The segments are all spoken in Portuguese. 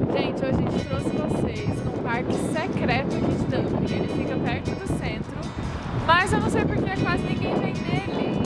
Gente, hoje a gente trouxe vocês num parque secreto aqui de Dublin. Ele fica perto do centro, mas eu não sei porque quase ninguém vem nele.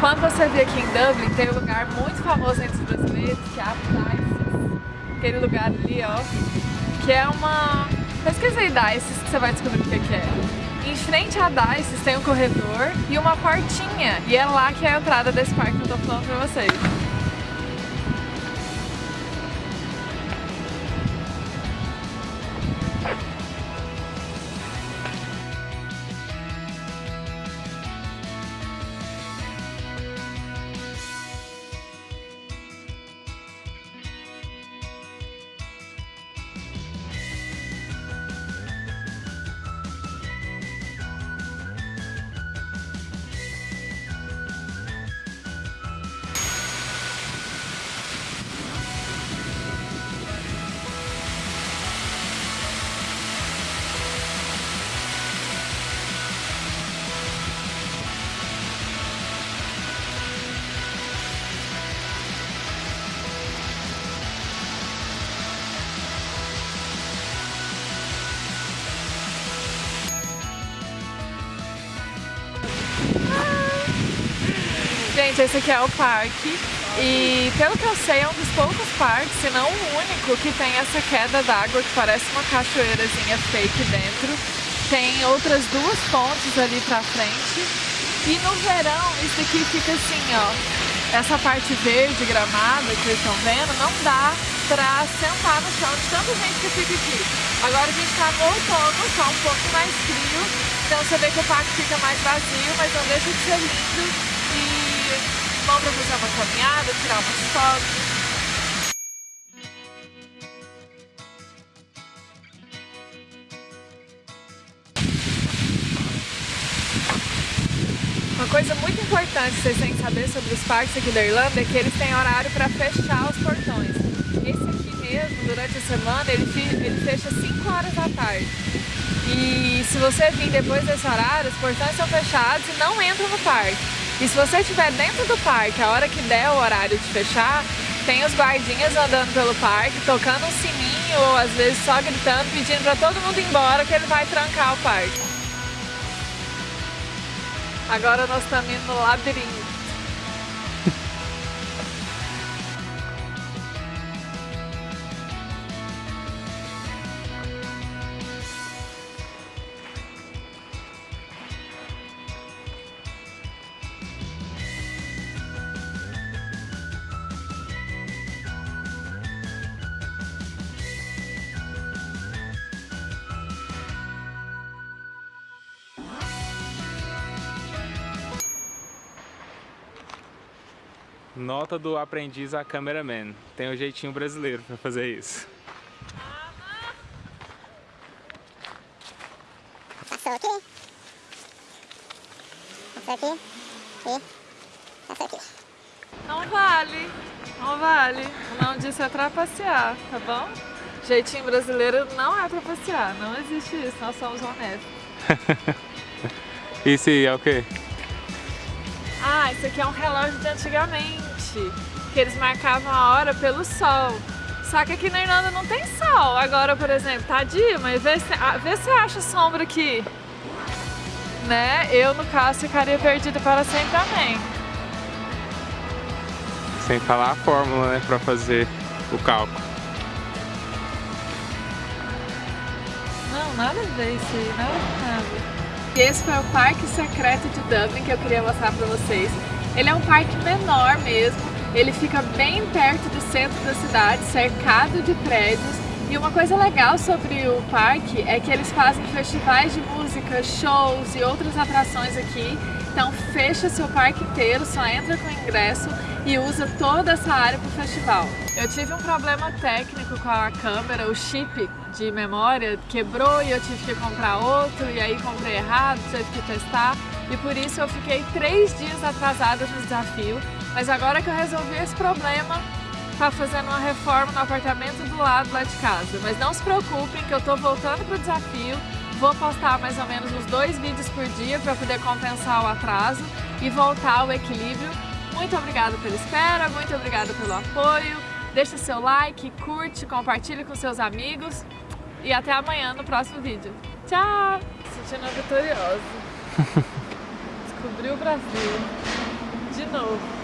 Quando você vir aqui em Dublin, tem um lugar muito famoso entre os brasileiros, que é a Dices. Aquele lugar ali, ó, que é uma... Pesquisa aí Dices que você vai descobrir o que é. Em frente a Dices tem um corredor e uma portinha. E é lá que é a entrada desse parque que eu tô falando pra vocês. Gente, esse aqui é o parque e pelo que eu sei é um dos poucos parques, se não o único, que tem essa queda d'água que parece uma cachoeirazinha fake dentro. Tem outras duas pontes ali pra frente e no verão isso aqui fica assim, ó. Essa parte verde, gramada que vocês estão vendo, não dá pra sentar no chão de tanta gente que fica aqui. Agora a gente tá no outono, tá um pouco mais frio, então você vê que o parque fica mais vazio, mas não deixa de ser lindo pra fazer uma caminhada, tirar umas fotos. Uma coisa muito importante vocês têm que saber sobre os parques aqui da Irlanda é que eles têm horário para fechar os portões. Esse aqui mesmo, durante a semana, ele, ele fecha 5 horas da tarde. E se você vir depois desse horário, os portões são fechados e não entram no parque. E se você estiver dentro do parque, a hora que der o horário de fechar, tem os guardinhas andando pelo parque, tocando um sininho ou às vezes só gritando, pedindo para todo mundo ir embora que ele vai trancar o parque. Agora nós estamos indo no labirinto. Nota do aprendiz a cameraman. Tem um jeitinho brasileiro pra fazer isso. Passou aqui. Passou aqui. E passou aqui. Não vale. Não vale. O nome disso é trapacear, tá bom? Jeitinho brasileiro não é trapacear. Não existe isso. Nós somos honestos. isso aí é o quê? Ah, isso aqui é um relógio de antigamente que eles marcavam a hora pelo sol. Só que aqui na Irlanda não tem sol. Agora, por exemplo, tá dia, mas vê se, ah, vê se acha sombra aqui. Né? Eu, no caso, ficaria perdida para sempre também. Sem falar a fórmula, né, para fazer o cálculo. Não, nada a ver isso aí, nada nada. E esse foi o Parque Secreto de Dublin que eu queria mostrar para vocês. Ele é um parque menor mesmo, ele fica bem perto do centro da cidade, cercado de prédios. E uma coisa legal sobre o parque é que eles fazem festivais de música, shows e outras atrações aqui. Então fecha seu parque inteiro, só entra com ingresso e usa toda essa área para o festival. Eu tive um problema técnico com a câmera, o chip de memória quebrou e eu tive que comprar outro e aí comprei errado, tive que testar. e por isso eu fiquei três dias atrasada no desafio. Mas agora que eu resolvi esse problema, tá fazendo uma reforma no apartamento do lado lá de casa. Mas não se preocupem que eu tô voltando pro desafio, vou postar mais ou menos uns dois vídeos por dia para poder compensar o atraso e voltar ao equilíbrio. Muito obrigada pela espera, muito obrigada pelo apoio. Deixa seu like, curte, compartilhe com seus amigos e até amanhã no próximo vídeo. Tchau! Sentindo vitoriosa. Descobri o Brasil. De novo.